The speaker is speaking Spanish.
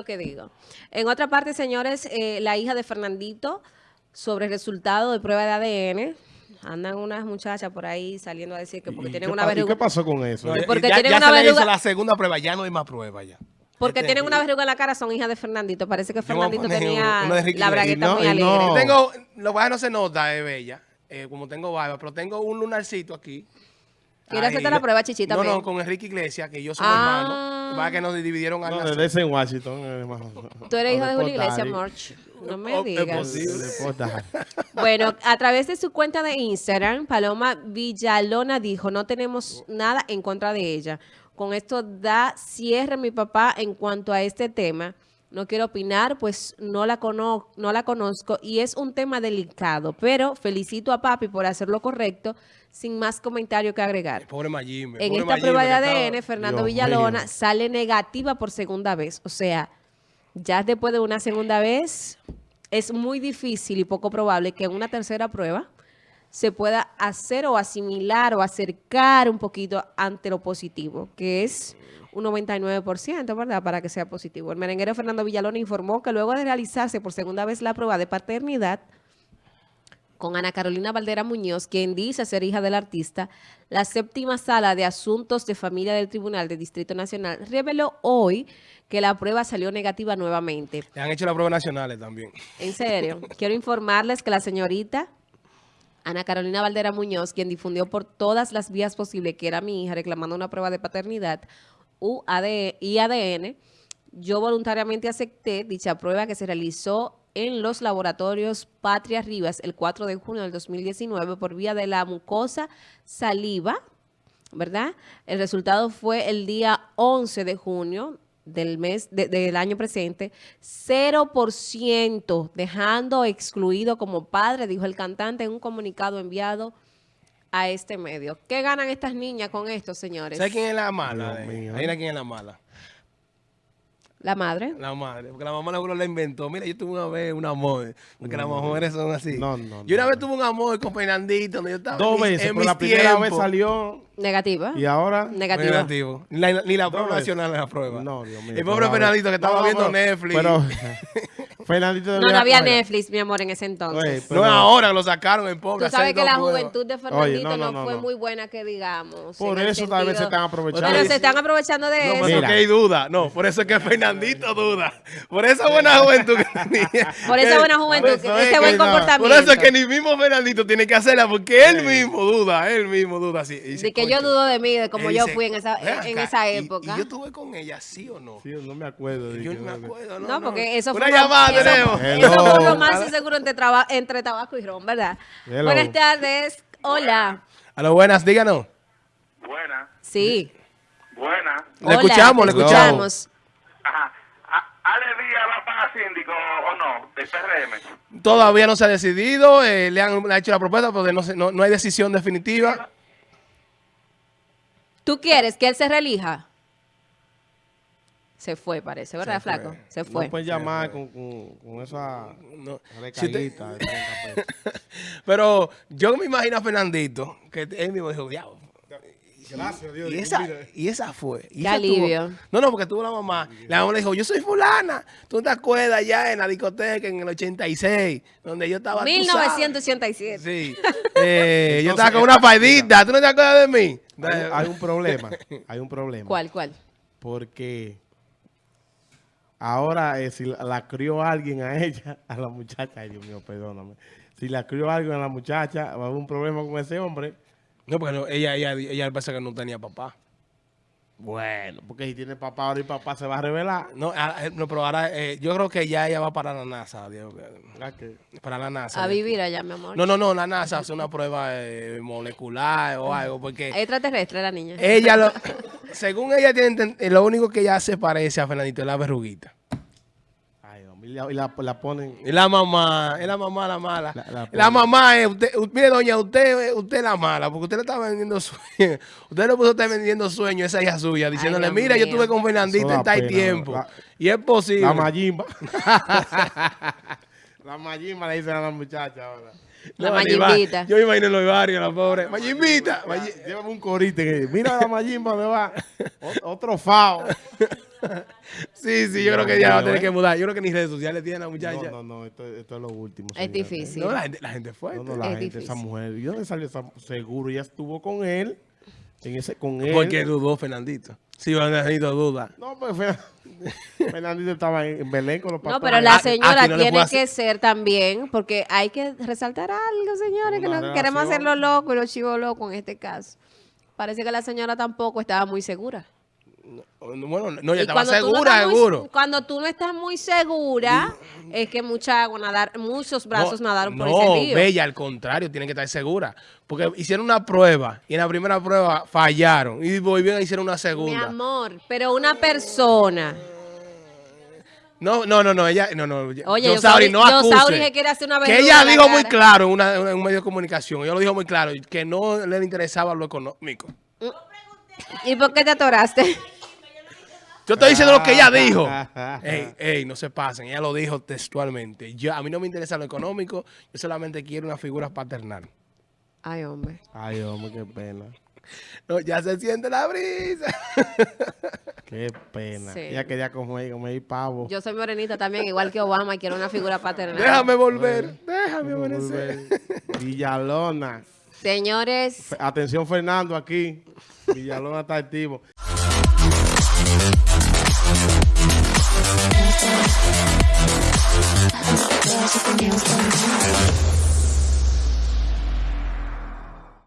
lo que digo. En otra parte, señores, eh, la hija de Fernandito, sobre el resultado de prueba de ADN, andan unas muchachas por ahí saliendo a decir que porque ¿Y tienen una pa- ¿Y verruga. qué pasó con eso? No, Porque ya, tienen ya una se le hizo verruga- la segunda prueba, ya no hay más pruebas ya. Porque tienen una verruga en la cara, son hijas de Fernandito. Parece que Fernandito tenía uno Ricky la bragueta no- muy alegre. no- tengo, lo que no se nota, es bella, eh, como tengo barba, pero tengo un lunarcito aquí. ¿Quieres hacerte la prueba, Chichi, No, no, con Enrique Iglesias, que yo soy Ah. hermano. Va que nos dividieron al No, nacer. desde en Washington. eh. Tú eres hijo de Julio. Iglesias, March. No me Oh, es digas. posible. Bueno, a través de su cuenta de Instagram, Paloma Villalona dijo, no tenemos nada en contra de ella. Con esto da cierre mi papá en cuanto a este tema. No quiero opinar, pues no la, cono no la conozco y es un tema delicado, pero felicito a papi por hacer lo correcto, sin más comentario que agregar. Pobre. En pobre esta prueba de ADN, estaba- Fernando Dios Villalona mío. sale negativa por segunda vez. O sea, ya después de una segunda vez, es muy difícil y poco probable que en una tercera prueba se pueda hacer o asimilar o acercar un poquito ante lo positivo, que es un 99%, ¿verdad? Para que sea positivo. El merenguero Fernando Villalona informó que luego de realizarse por segunda vez la prueba de paternidad, con Ana Carolina Valdera Muñoz, quien dice ser hija del artista, la séptima sala de asuntos de familia del Tribunal de Distrito Nacional reveló hoy que la prueba salió negativa nuevamente. Le han hecho las pruebas nacionales también. En serio, quiero informarles que la señorita Ana Carolina Valdera Muñoz, quien difundió por todas las vías posibles que era mi hija reclamando una prueba de paternidad y ADN, yo voluntariamente acepté dicha prueba que se realizó en los laboratorios Patria Rivas el 4 de junio del 2019 por vía de la mucosa saliva, ¿verdad? El resultado fue el día 11 de junio del mes de- del año presente, 0%, dejando excluido como padre, dijo el cantante en un comunicado enviado a este medio. ¿Qué ganan estas niñas con esto, señores? ¿Sabes quién es la mala? Adivina quién es la mala. La madre. La madre, porque la mamá seguro la inventó. Mira, yo tuve una vez un amor, porque las mujeres son así. No, no, Yo una no, vez tuve un amor con Fernandito, donde yo estaba Dos en veces, en por la primera vez salió Negativa. y ahora... Negativa. Negativo. Ni la, ni la prueba nacional la prueba. No, Dios mío. El pobre pero- Fernandito que estaba No, viendo pero- Netflix. Pero Fernandito No, no había coger- Netflix, mi amor, en ese entonces. Oye, no pero- es ahora que lo sacaron en pobre. Tú sabes que la juventud de Fernandito no, no, no, fue no. muy buena, que digamos. Por eso tal vez se están aprovechando. Pero se están aprovechando de No, eso. pero que hay duda. No, por eso es que Fernandito duda. Por esa buena juventud que tenía. Por esa buena juventud, Por eso que- es ese que buen no. comportamiento. Por eso es que ni mismo Fernandito tiene que hacerla, porque él mismo duda, él mismo duda así. De que yo dudo de mí, de como yo fui en esa, "Ven en esa época. Y, yo estuve con ella, ¿sí o no? Sí, no me acuerdo. de Yo no me acuerdo, no. No, porque eso Una fue llamada eso- tenemos. Eso un romance seguro entre, traba- entre tabaco y ron, ¿verdad? Hello. Buenas tardes. Hola. A lo buenas, díganos. Buena, Sí. buena. Le Hola, escuchamos, le escuchamos. Ajá. ¿Ale Díaz va para síndico o no? Del PRM. Todavía no se ha decidido, eh, le, han, le han hecho la propuesta, porque no, se- no, no hay decisión definitiva. ¿Tú quieres que él se relija? Se fue, parece, ¿verdad, Se fue. flaco? Se fue. No puedes llamar con, con, con esa No. Si de 30 pesos. pero yo me imagino a Fernandito, que él mismo dijo, diablo. Gracias, Dios. Y esa, y esa fue. Y Qué esa tuvo- alivio. no, no, porque tuvo la mamá. La mamá le dijo, yo soy fulana. ¿Tú no te acuerdas ya en la discoteca en el 86? Donde yo estaba... tú sabes? 1987. Sí. Eh, yo estaba con una paidita. ¿Tú no te acuerdas de mí? Hay, hay un problema. Hay un problema. ¿Cuál, cuál? Porque ahora eh, si la, la crió alguien a ella, a la muchacha, ay Dios mío, perdóname. Si la crió alguien a la muchacha, va a haber un problema con ese hombre. No, porque no, ella, ella, ella parece que no tenía papá. Bueno, porque si tiene papá ahora y papá se va a revelar. No, ahora- eh, no pero ahora eh, yo creo que ya ella va para la NASA. Dios. Para la NASA. A vivir allá, mi amor. No, no, no, la NASA hace una prueba eh, molecular o algo, porque Extraterrestre la niña. ella, lo, según ella, tiene, eh, lo único que ella se parece a Fernandito es la verruguita. Ay, y la, y la ponen. Es la mamá, es la mamá la mala. La- La, la- mamá es, usted, mire doña, usted, usted la mala, porque usted le está vendiendo sueño. Usted le puso estar vendiendo sueño a esa hija suya, diciéndole, mira, yo estuve con Fernandito en tal tiempo. la- y es posible. La Mayimba. la Mayimba le dicen a la muchacha ahora. La Mayimbita. Yo me imagino en los barrios, la pobre. Mayimbita. Mayi- Llévame un corite que mira la Mayimba me va. Otro fao. Sí, sí, yo creo que ya va a tener ¿eh? que mudar. Yo creo que ni redes sociales tiene la muchacha. No, no, no, esto, esto es lo último. Es difícil. No, la gente, la gente fue. No, no, la Es gente, esa difícil. mujer. ¿Y dónde salió esa seguro? Ella estuvo con él. En ese, con él. Porque dudó Fernandito. Sí, Fernandito duda. No, pues Fer- Fernandito estaba en Belén con los papás. No, pero la Ah, señora no tiene que ser también, porque hay que resaltar algo, señores, que no queremos hacerlo loco y los chivos locos en este caso. Parece que la señora tampoco estaba muy segura. Bueno, no, ella Y estaba no segura, muy- seguro. cuando tú no estás muy segura, es que mucha agua nadar, muchos brazos No, nadaron por no, ese río. Bella, al contrario, tiene que estar segura. Porque hicieron una prueba y en la primera prueba fallaron. Y volvieron a hicieron una Mi segunda. amor, pero una persona. No, no, no, no, ella, no, no. Oye, Yosauri, Yosauri- no acuse. Que quiere hacer una Que ella dijo muy claro en, una- en un medio de comunicación, ella lo dijo muy claro, que no le interesaba lo económico. ¿Y por qué te atoraste? Yo estoy diciendo lo que ella dijo. Ey, ey, no se pasen. Ella lo dijo textualmente. Yo, a mí no me interesa lo económico, yo solamente quiero una figura paternal. Ay, hombre. Ay, hombre, qué pena. No, ya se siente la brisa. Qué pena. Sí. Ella quería comer, comer pavo. Yo soy morenita también, igual que Obama, y quiero una figura paternal. Déjame volver, déjame amanecer. Villalona. Señores, Atención, Fernando, aquí. Villalona está activo.